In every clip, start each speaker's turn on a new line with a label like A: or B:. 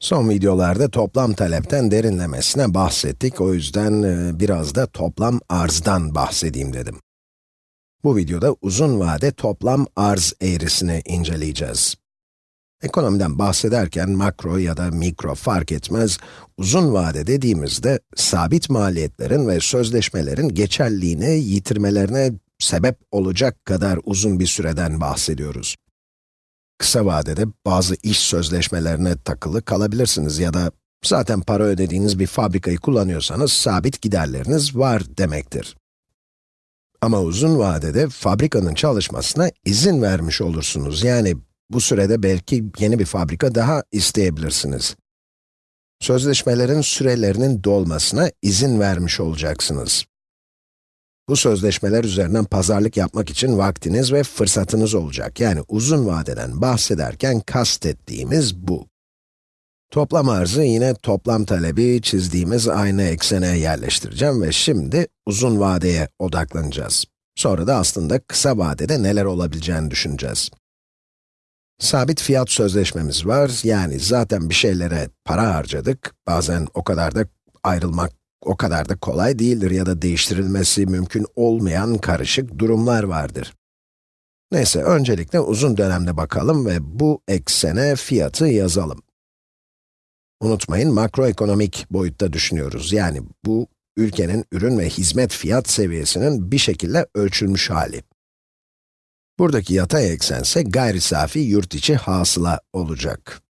A: Son videolarda toplam talepten derinlemesine bahsettik, o yüzden e, biraz da toplam arzdan bahsedeyim dedim. Bu videoda uzun vade toplam arz eğrisini inceleyeceğiz. Ekonomiden bahsederken makro ya da mikro fark etmez, uzun vade dediğimizde sabit maliyetlerin ve sözleşmelerin geçerliğini yitirmelerine sebep olacak kadar uzun bir süreden bahsediyoruz. Kısa vadede bazı iş sözleşmelerine takılı kalabilirsiniz ya da zaten para ödediğiniz bir fabrikayı kullanıyorsanız sabit giderleriniz var demektir. Ama uzun vadede fabrikanın çalışmasına izin vermiş olursunuz. Yani bu sürede belki yeni bir fabrika daha isteyebilirsiniz. Sözleşmelerin sürelerinin dolmasına izin vermiş olacaksınız. Bu sözleşmeler üzerinden pazarlık yapmak için vaktiniz ve fırsatınız olacak. Yani uzun vadeden bahsederken kastettiğimiz bu. Toplam arzı yine toplam talebi çizdiğimiz aynı eksene yerleştireceğim ve şimdi uzun vadeye odaklanacağız. Sonra da aslında kısa vadede neler olabileceğini düşüneceğiz. Sabit fiyat sözleşmemiz var, yani zaten bir şeylere para harcadık, bazen o kadar da ayrılmak o kadar da kolay değildir ya da değiştirilmesi mümkün olmayan karışık durumlar vardır. Neyse, öncelikle uzun dönemde bakalım ve bu eksene fiyatı yazalım. Unutmayın, makroekonomik boyutta düşünüyoruz. Yani bu, ülkenin ürün ve hizmet fiyat seviyesinin bir şekilde ölçülmüş hali. Buradaki yatay eksense gayri safi yurt içi hasıla olacak.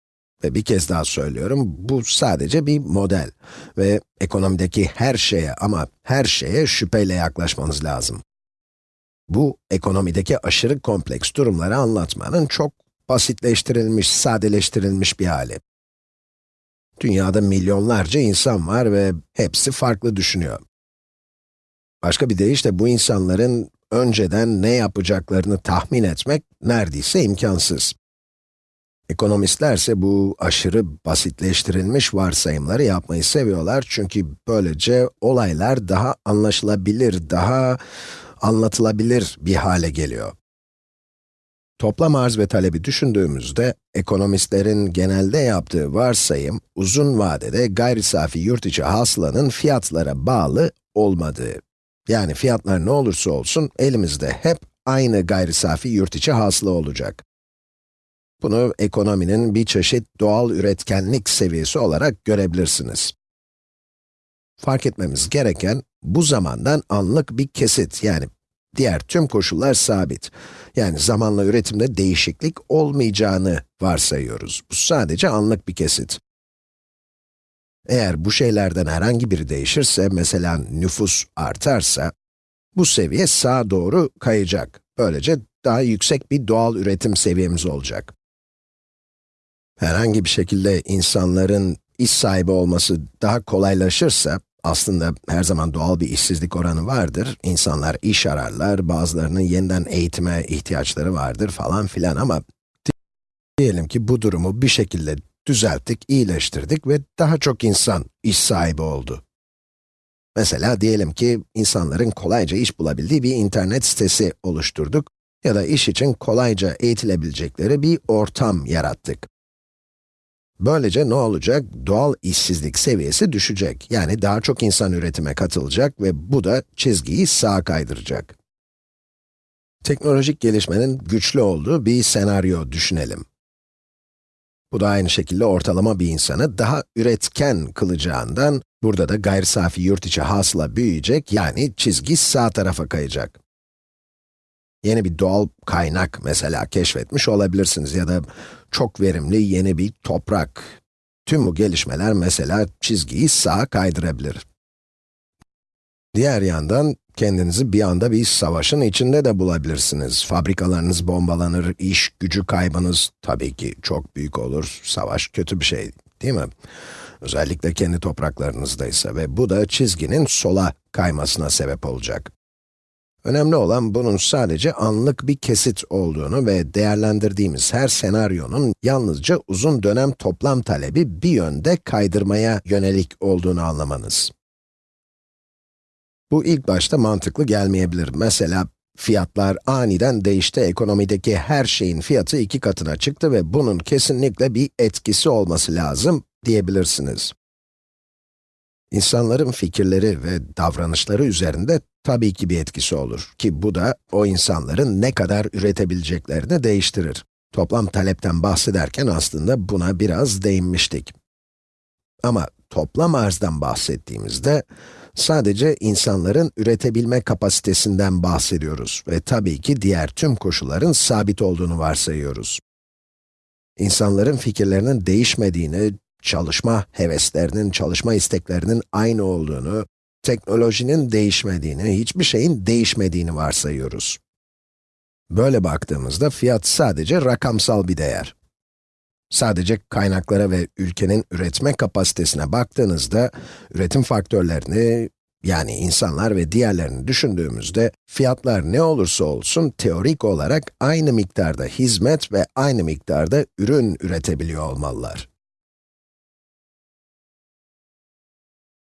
A: Ve bir kez daha söylüyorum, bu sadece bir model. Ve ekonomideki her şeye ama her şeye şüpheyle yaklaşmanız lazım. Bu, ekonomideki aşırı kompleks durumları anlatmanın çok basitleştirilmiş, sadeleştirilmiş bir hali. Dünyada milyonlarca insan var ve hepsi farklı düşünüyor. Başka bir deyişle bu insanların önceden ne yapacaklarını tahmin etmek neredeyse imkansız. Ekonomistlerse bu aşırı basitleştirilmiş varsayımları yapmayı seviyorlar çünkü böylece olaylar daha anlaşılabilir, daha anlatılabilir bir hale geliyor. Toplam arz ve talebi düşündüğümüzde, ekonomistlerin genelde yaptığı varsayım, uzun vadede gayri safi yurt içi hasılanın fiyatlara bağlı olmadığı. Yani fiyatlar ne olursa olsun, elimizde hep aynı gayri safi yurt içi hasıla olacak. Bunu ekonominin bir çeşit doğal üretkenlik seviyesi olarak görebilirsiniz. Fark etmemiz gereken, bu zamandan anlık bir kesit, yani diğer tüm koşullar sabit. Yani zamanla üretimde değişiklik olmayacağını varsayıyoruz. Bu sadece anlık bir kesit. Eğer bu şeylerden herhangi biri değişirse, mesela nüfus artarsa, bu seviye sağa doğru kayacak. Böylece daha yüksek bir doğal üretim seviyemiz olacak herhangi bir şekilde insanların iş sahibi olması daha kolaylaşırsa, aslında her zaman doğal bir işsizlik oranı vardır. İnsanlar iş ararlar, bazılarının yeniden eğitime ihtiyaçları vardır falan filan ama diyelim ki bu durumu bir şekilde düzelttik, iyileştirdik ve daha çok insan iş sahibi oldu. Mesela diyelim ki insanların kolayca iş bulabildiği bir internet sitesi oluşturduk ya da iş için kolayca eğitilebilecekleri bir ortam yarattık. Böylece ne olacak? Doğal işsizlik seviyesi düşecek. Yani daha çok insan üretime katılacak ve bu da çizgiyi sağa kaydıracak. Teknolojik gelişmenin güçlü olduğu bir senaryo düşünelim. Bu da aynı şekilde ortalama bir insanı daha üretken kılacağından, burada da gayri safi yurt içi hasıla büyüyecek, yani çizgi sağ tarafa kayacak yeni bir doğal kaynak mesela keşfetmiş olabilirsiniz ya da çok verimli yeni bir toprak. Tüm bu gelişmeler mesela çizgiyi sağa kaydırabilir. Diğer yandan, kendinizi bir anda bir savaşın içinde de bulabilirsiniz. Fabrikalarınız bombalanır, iş gücü kaybınız tabii ki çok büyük olur. Savaş kötü bir şey, değil mi? Özellikle kendi topraklarınızdaysa ve bu da çizginin sola kaymasına sebep olacak. Önemli olan bunun sadece anlık bir kesit olduğunu ve değerlendirdiğimiz her senaryonun yalnızca uzun dönem toplam talebi bir yönde kaydırmaya yönelik olduğunu anlamanız. Bu ilk başta mantıklı gelmeyebilir. Mesela, fiyatlar aniden değişti, ekonomideki her şeyin fiyatı iki katına çıktı ve bunun kesinlikle bir etkisi olması lazım. diyebilirsiniz. İnsanların fikirleri ve davranışları üzerinde tabii ki bir etkisi olur ki bu da o insanların ne kadar üretebileceklerini değiştirir. Toplam talepten bahsederken aslında buna biraz değinmiştik. Ama toplam arzdan bahsettiğimizde, sadece insanların üretebilme kapasitesinden bahsediyoruz ve tabii ki diğer tüm koşulların sabit olduğunu varsayıyoruz. İnsanların fikirlerinin değişmediğini, çalışma heveslerinin, çalışma isteklerinin aynı olduğunu, teknolojinin değişmediğini, hiçbir şeyin değişmediğini varsayıyoruz. Böyle baktığımızda fiyat sadece rakamsal bir değer. Sadece kaynaklara ve ülkenin üretme kapasitesine baktığınızda, üretim faktörlerini, yani insanlar ve diğerlerini düşündüğümüzde, fiyatlar ne olursa olsun teorik olarak aynı miktarda hizmet ve aynı miktarda ürün üretebiliyor olmalılar.